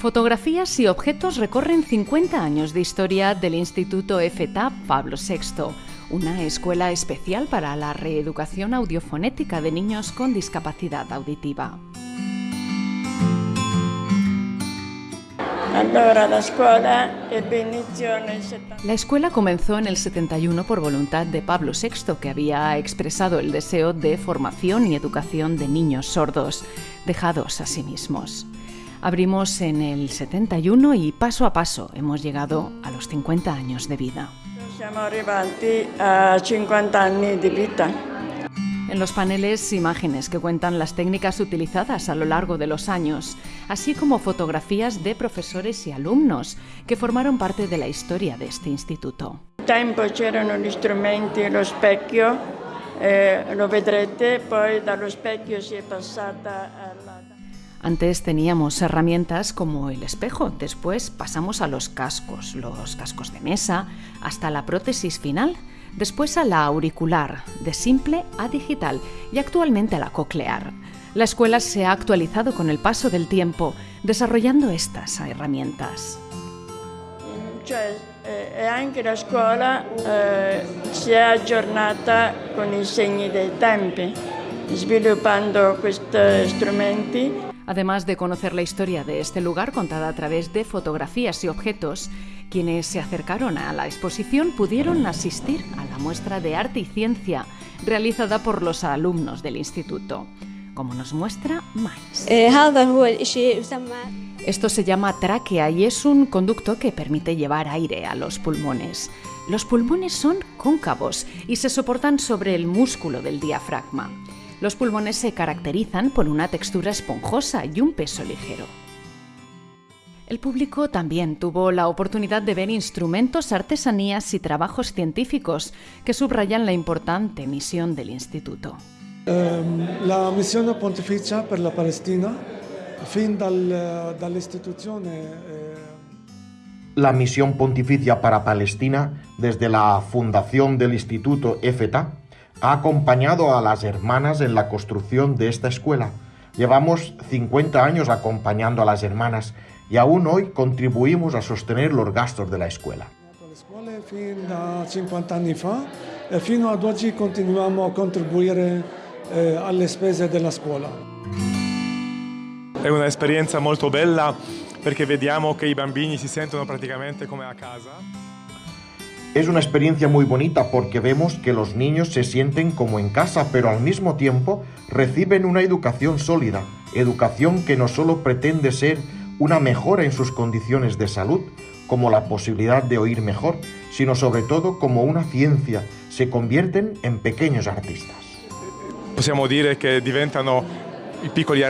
Fotografías y objetos recorren 50 años de historia del Instituto FETA Pablo VI, una escuela especial para la reeducación audiofonética de niños con discapacidad auditiva. La escuela comenzó en el 71 por voluntad de Pablo VI, que había expresado el deseo de formación y educación de niños sordos, dejados a sí mismos. Abrimos en el 71 y paso a paso hemos llegado a los 50 años de vida. a 50 años de vida. En los paneles, imágenes que cuentan las técnicas utilizadas a lo largo de los años, así como fotografías de profesores y alumnos que formaron parte de la historia de este instituto. Tempo c'erano gli strumenti, lo specchio, eh, lo vedrete, poi dallo specchio si è passata alla... Antes teníamos herramientas como el espejo, después pasamos a los cascos, los cascos de mesa, hasta la prótesis final, después a la auricular, de simple a digital y actualmente a la coclear. La escuela se ha actualizado con el paso del tiempo, desarrollando estas herramientas. Cioè, eh, anche la scuola eh, si è aggiornata con i segni dei tempi, sviluppando questi strumenti. Además de conocer la historia de este lugar contada a través de fotografías y objetos, quienes se acercaron a la exposición pudieron asistir a la muestra de arte y ciencia realizada por los alumnos del instituto, como nos muestra Mais. Esto se llama tráquea y es un conducto que permite llevar aire a los pulmones. Los pulmones son cóncavos y se soportan sobre el músculo del diafragma. Los pulmones se caracterizan por una textura esponjosa y un peso ligero. El público también tuvo la oportunidad de ver instrumentos, artesanías y trabajos científicos que subrayan la importante misión del instituto. Ehm, la misión pontificia per la Palestina, fin dal, dall'istituzione eh, la misión pontificia para Palestina desde la fundación del Instituto EFETA ha acompañado a las hermanas en la construcción de esta escuela. Llevamos 50 años acompañando a las hermanas y aún hoy contribuimos a sostener los gastos de la escuela. Fin da 50 anni fa e fino ad oggi continuiamo a contribuire eh, alle spese della scuola. È un'esperienza molto bella perché vediamo che i bambini si sentono praticamente come a casa. Es una experiencia muy bonita porque vemos que los niños se sienten como en casa, pero al mismo tiempo reciben una educación sólida, educación que no solo pretende ser una mejora en sus condiciones de salud, como la posibilidad de oír mejor, sino sobre todo como una ciencia, se convierten en pequeños artistas. Possiamo dire che diventano i piccoli